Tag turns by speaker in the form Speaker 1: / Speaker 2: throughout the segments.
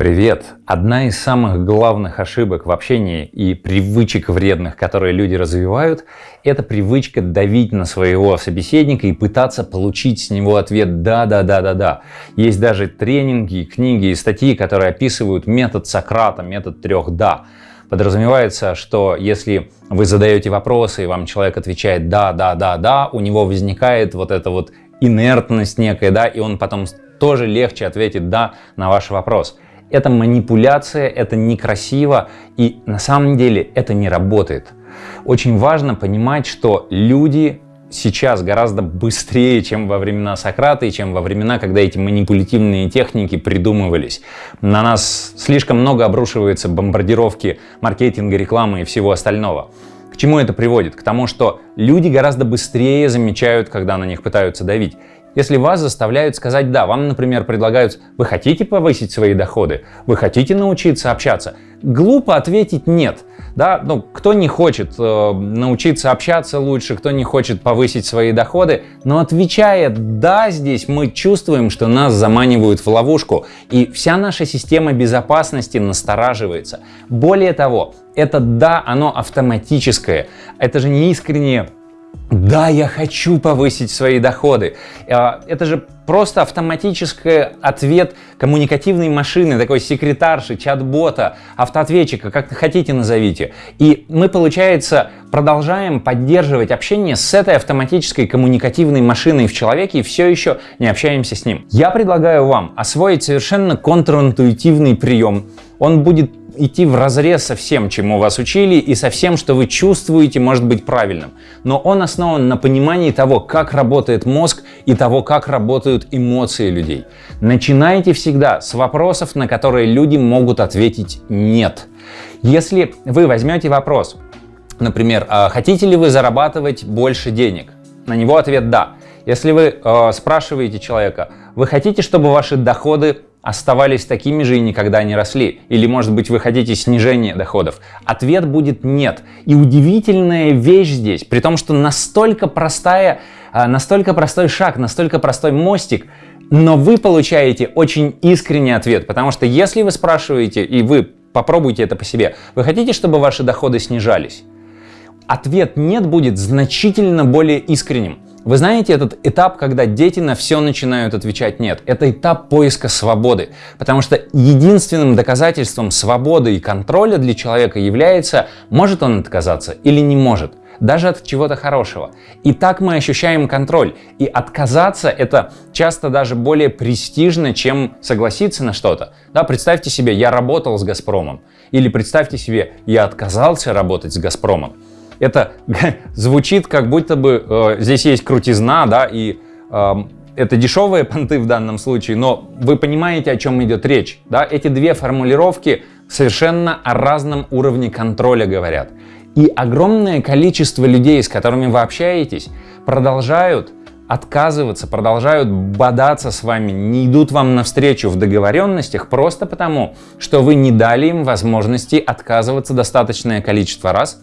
Speaker 1: Привет! Одна из самых главных ошибок в общении и привычек вредных, которые люди развивают, это привычка давить на своего собеседника и пытаться получить с него ответ «да, да, да, да, да». Есть даже тренинги, книги и статьи, которые описывают метод Сократа, метод трех «да». Подразумевается, что если вы задаете вопросы, и вам человек отвечает «да, да, да, да», у него возникает вот эта вот инертность некая, да, и он потом тоже легче ответит «да» на ваш вопрос. Это манипуляция, это некрасиво и на самом деле это не работает. Очень важно понимать, что люди сейчас гораздо быстрее, чем во времена Сократа и чем во времена, когда эти манипулятивные техники придумывались. На нас слишком много обрушивается бомбардировки маркетинга, рекламы и всего остального. К чему это приводит? К тому, что люди гораздо быстрее замечают, когда на них пытаются давить. Если вас заставляют сказать «да», вам, например, предлагают «вы хотите повысить свои доходы? Вы хотите научиться общаться?» Глупо ответить «нет». Да? Ну, кто не хочет э, научиться общаться лучше, кто не хочет повысить свои доходы, но отвечая «да» здесь, мы чувствуем, что нас заманивают в ловушку, и вся наша система безопасности настораживается. Более того, это «да», оно автоматическое. Это же не искреннее да, я хочу повысить свои доходы. А, это же просто автоматический ответ коммуникативной машины, такой секретарши, чат-бота, автоответчика, как хотите назовите. И мы, получается, продолжаем поддерживать общение с этой автоматической коммуникативной машиной в человеке и все еще не общаемся с ним. Я предлагаю вам освоить совершенно контринтуитивный прием. Он будет идти в разрез со всем, чему вас учили, и со всем, что вы чувствуете, может быть правильным. Но он основан на понимании того, как работает мозг и того, как работают эмоции людей. Начинайте всегда с вопросов, на которые люди могут ответить «нет». Если вы возьмете вопрос, например, «А «хотите ли вы зарабатывать больше денег?» На него ответ «да». Если вы э, спрашиваете человека, вы хотите, чтобы ваши доходы оставались такими же и никогда не росли? Или, может быть, вы хотите снижения доходов? Ответ будет нет. И удивительная вещь здесь, при том, что настолько простая, а, настолько простой шаг, настолько простой мостик, но вы получаете очень искренний ответ, потому что если вы спрашиваете, и вы попробуйте это по себе, вы хотите, чтобы ваши доходы снижались? Ответ «нет» будет значительно более искренним. Вы знаете этот этап, когда дети на все начинают отвечать «нет». Это этап поиска свободы, потому что единственным доказательством свободы и контроля для человека является, может он отказаться или не может даже от чего-то хорошего. И так мы ощущаем контроль. И отказаться это часто даже более престижно, чем согласиться на что-то. Да, представьте себе, я работал с Газпромом. Или представьте себе, я отказался работать с Газпромом это звучит как будто бы э, здесь есть крутизна, да, и э, это дешевые понты в данном случае, но вы понимаете, о чем идет речь. Да? Эти две формулировки совершенно о разном уровне контроля говорят. И огромное количество людей, с которыми вы общаетесь, продолжают отказываться, продолжают бодаться с вами, не идут вам навстречу в договоренностях просто потому, что вы не дали им возможности отказываться достаточное количество раз,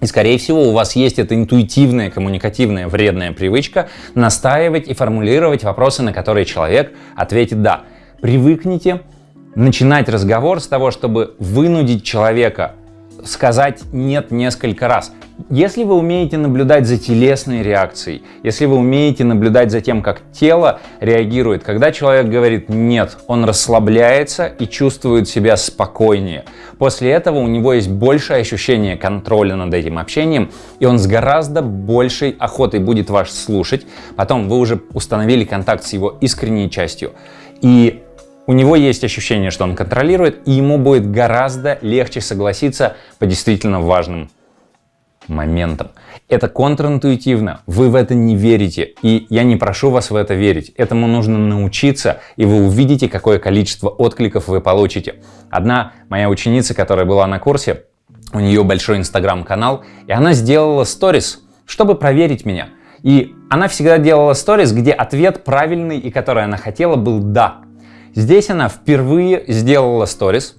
Speaker 1: и, скорее всего, у вас есть эта интуитивная, коммуникативная, вредная привычка настаивать и формулировать вопросы, на которые человек ответит «да». Привыкните начинать разговор с того, чтобы вынудить человека сказать «нет» несколько раз. Если вы умеете наблюдать за телесной реакцией, если вы умеете наблюдать за тем, как тело реагирует, когда человек говорит «нет», он расслабляется и чувствует себя спокойнее. После этого у него есть большее ощущение контроля над этим общением, и он с гораздо большей охотой будет вас слушать. Потом вы уже установили контакт с его искренней частью. И у него есть ощущение, что он контролирует, и ему будет гораздо легче согласиться по действительно важным моментом. Это контринтуитивно, вы в это не верите, и я не прошу вас в это верить. Этому нужно научиться, и вы увидите, какое количество откликов вы получите. Одна моя ученица, которая была на курсе, у нее большой инстаграм-канал, и она сделала сторис, чтобы проверить меня. И она всегда делала сторис, где ответ правильный и который она хотела был «да». Здесь она впервые сделала сторис,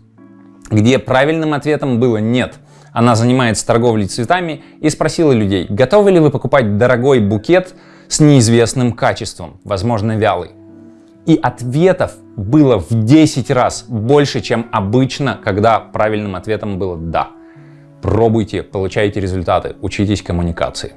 Speaker 1: где правильным ответом было «нет». Она занимается торговлей цветами и спросила людей, готовы ли вы покупать дорогой букет с неизвестным качеством, возможно вялый. И ответов было в 10 раз больше, чем обычно, когда правильным ответом было «да». Пробуйте, получайте результаты, учитесь коммуникации.